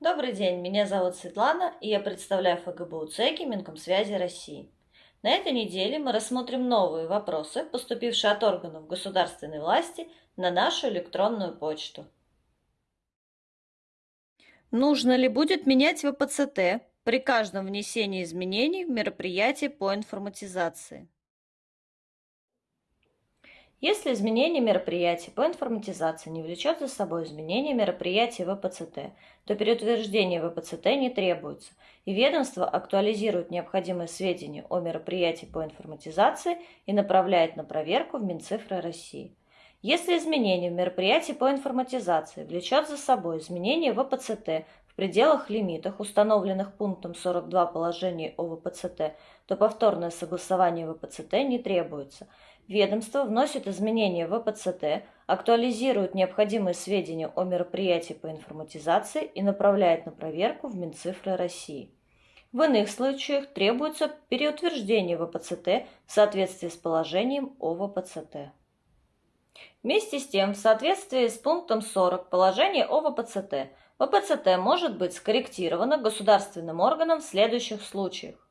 Добрый день, меня зовут Светлана, и я представляю ФГБУ ЦЕКИ Минкомсвязи России. На этой неделе мы рассмотрим новые вопросы, поступившие от органов государственной власти на нашу электронную почту. Нужно ли будет менять ВПЦТ при каждом внесении изменений в мероприятие по информатизации? Если изменение мероприятий по информатизации не влечет за собой изменение мероприятий ВПЦТ, то переутверждение ВПЦТ не требуется, и ведомство актуализирует необходимые сведения о мероприятии по информатизации и направляет на проверку в Минцифры России. Если изменение в мероприятии по информатизации влечет за собой изменение ВПЦТ в пределах лимитах, установленных пунктом 42 положения о ВПЦТ, то повторное согласование ВПЦТ не требуется – Ведомство вносит изменения в ВПЦТ, актуализирует необходимые сведения о мероприятии по информатизации и направляет на проверку в Минцифры России. В иных случаях требуется переутверждение ВПЦТ в соответствии с положением о ВПЦТ. Вместе с тем, в соответствии с пунктом 40 положения о ВПЦТ, ВПЦТ может быть скорректировано государственным органом в следующих случаях.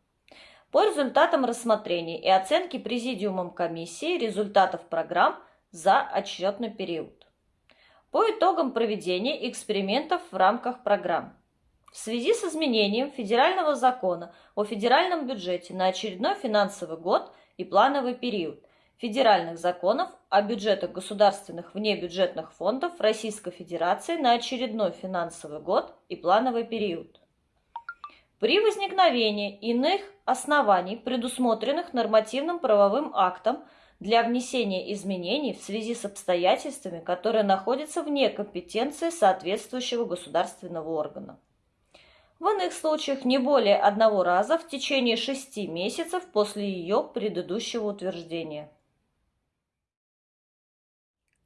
По результатам рассмотрения и оценки Президиумом комиссии результатов программ за отчетный период. По итогам проведения экспериментов в рамках программ. В связи с изменением федерального закона о федеральном бюджете на очередной финансовый год и плановый период, федеральных законов о бюджетах государственных внебюджетных фондов Российской Федерации на очередной финансовый год и плановый период. При возникновении иных оснований, предусмотренных нормативным правовым актом для внесения изменений в связи с обстоятельствами, которые находятся вне компетенции соответствующего государственного органа. В иных случаях не более одного раза в течение шести месяцев после ее предыдущего утверждения.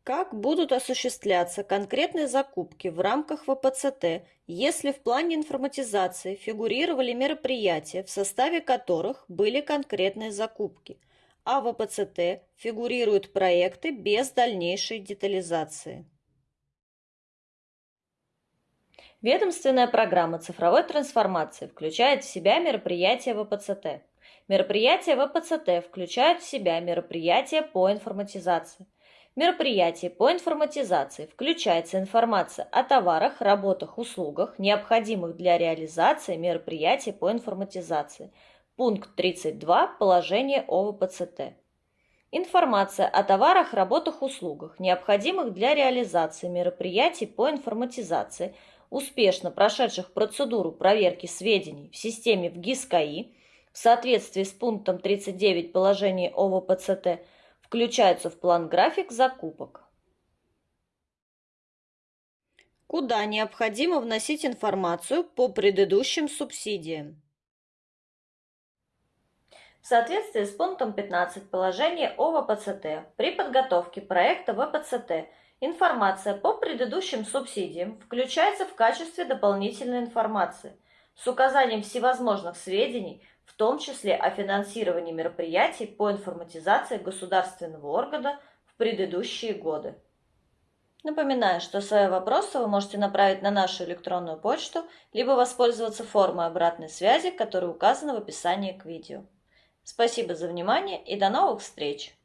Как будут осуществляться конкретные закупки в рамках ВПЦТ, если в плане информатизации фигурировали мероприятия, в составе которых были конкретные закупки, а в ВПЦТ фигурируют проекты без дальнейшей детализации? Ведомственная программа цифровой трансформации включает в себя мероприятия ВПЦТ. Мероприятия ВПЦТ включают в себя мероприятия по информатизации – мероприятии по информатизации включается информация о товарах, работах, услугах, необходимых для реализации мероприятий по информатизации. Пункт 32 положения о ВПЦТ. Информация о товарах, работах, услугах, необходимых для реализации мероприятий по информатизации, успешно прошедших процедуру проверки сведений в системе в ГИС-КАИ в соответствии с пунктом 39 положения о Включаются в план-график закупок. Куда необходимо вносить информацию по предыдущим субсидиям? В соответствии с пунктом 15 положения о ВПЦТ при подготовке проекта ВПЦТ информация по предыдущим субсидиям включается в качестве дополнительной информации с указанием всевозможных сведений, в том числе о финансировании мероприятий по информатизации государственного органа в предыдущие годы. Напоминаю, что свои вопросы вы можете направить на нашу электронную почту, либо воспользоваться формой обратной связи, которая указана в описании к видео. Спасибо за внимание и до новых встреч!